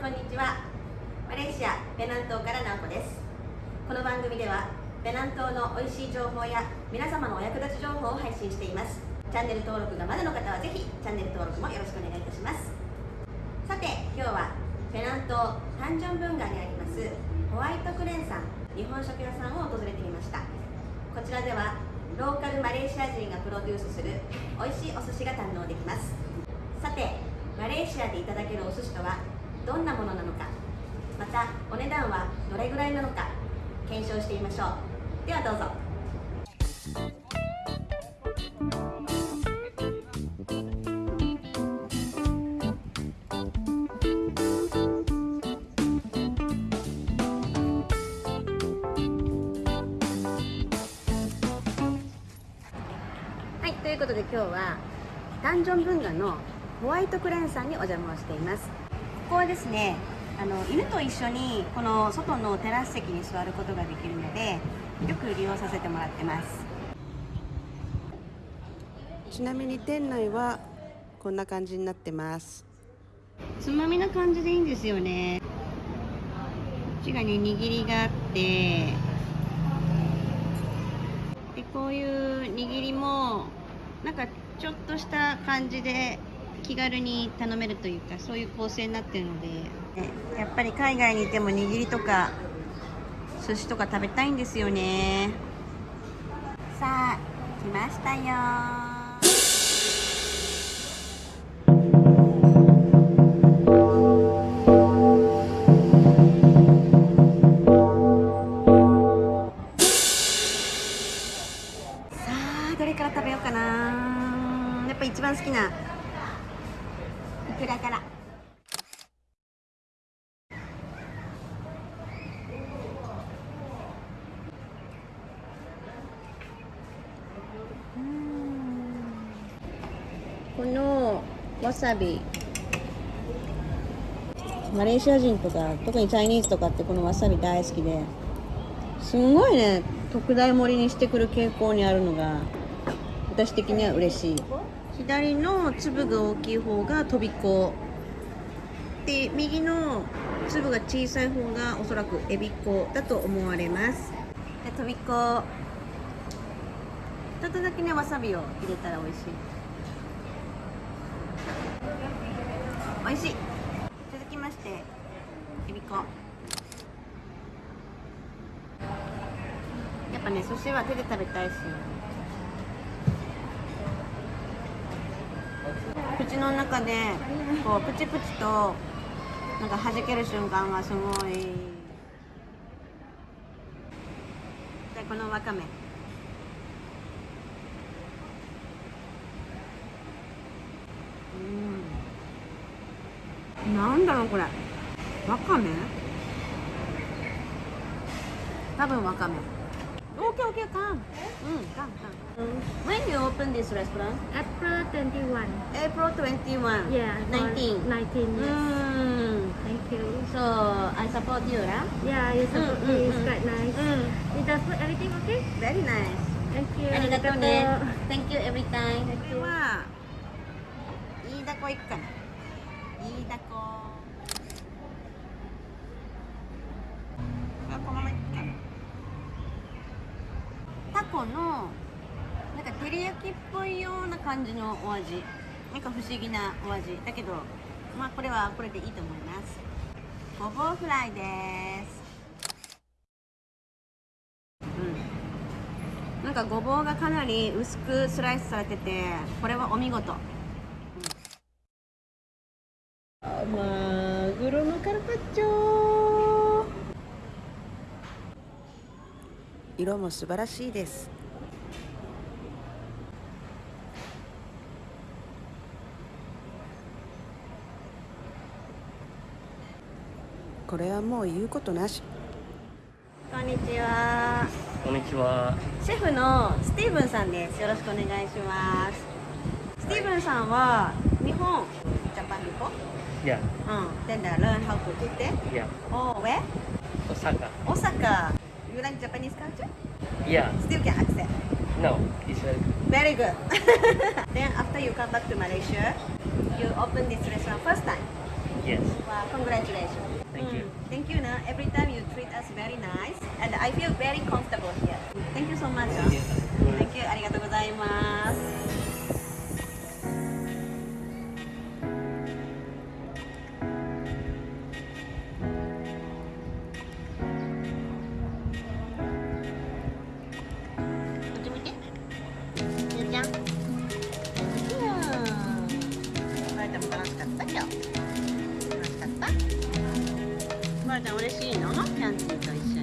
こんにちは。マレーシアペナン島からナオコです。この番組ではペナン島の美味しい情報や皆様のお役立ち情報を配信しています。チャンネル登録がまだの方はぜひチャンネル登録もよろしくお願いいたします。さて今日はペナン島タンジョン文化にありますホワイトクレンさん日本食屋さんを訪れてみました。こちらではローカルマレーシア人がプロデュースする美味しいお寿司が堪能できます。さてマレーシアでいただけるお寿司とはどんなものなのか。またお値段はどれぐらいなのか検証してみましょう。ではどうぞ。はいということで今日はダンジョン文化のホワイトクレンさんにお邪魔をしています。ここはですねあの犬と一緒にこの外のテラス席に座ることができるのでよく利用させてもらってます。ちなみに店内はこんな感じになってます。つまみな感じでいいんですよね。こっちがね握りがあってでこういう握りもなんかちょっとした感じで気軽に頼めるというかそういう構成になってるので。ねやっぱり海外にいても握りとか寿司とか食べたいんですよね。さあ来ましたよ。さあどれから食べようかな。やっぱ一番好きなくら。からこのわさび。マレーシア人とか特にチャイニーズとかってこのわさび大好きで。すんごいね特大盛りにしてくる傾向にあるのが私的には嬉しい。左の粒が大きい方がとびこで右の粒が小さい方がおそらくエビコだと思われます。でとびこちょっとだけねわさびを入れたら美味しい。美味しい。続きましてエビコやっぱね寿司は手で食べたいし。口の中でこうプチプチとなんか弾ける瞬間がすごい。でこのわかめ。うん。なんだろうこれ。わかめ？多分わかめ。Okay, okay, come. Mm, come, come. When you open this restaurant? April 21. April 21. Yeah. for 19. 19, yes. Mm. Thank you. So I support you, right? Yeah, it's, Mm, mm, mm, it's mm. quite nice. Mm. Is the food, everything okay? Very nice. Thank you. ありがとうね。Thank you every time. Thank これ you. は、イイダコいくかな。イイダ コの、なんか照り焼きっぽいような感じのお味。なんか不思議なお味。だけど、まあこれはこれでいいと思います。ごぼうフライです。うん。なんかごぼうがかなり薄くスライスされててこれはお見事、うんマグロのカルパッチョ色も素晴らしいです。これはもう言うことなし。こんにちは。こんにちは。シェフのスティーブンさんです。よろしくお願いします。スティーブンさんは日本ジャパンビフォ Yeah, うん。then they learn how to cook there yeah. oh where Osaka. Osaka you like Japanese culture Yeah. still can accept No, it's very good. very good then after you come back to Malaysia you open this restaurant first time Yes. Wow, congratulations. Thank you. Mm, Thank you, na. Every time you treat us very nice, and I feel very comfortable here. Thank you so much. ah. Thank you. ありがとうございます。 ちゃん嬉しいの？キャンティと一緒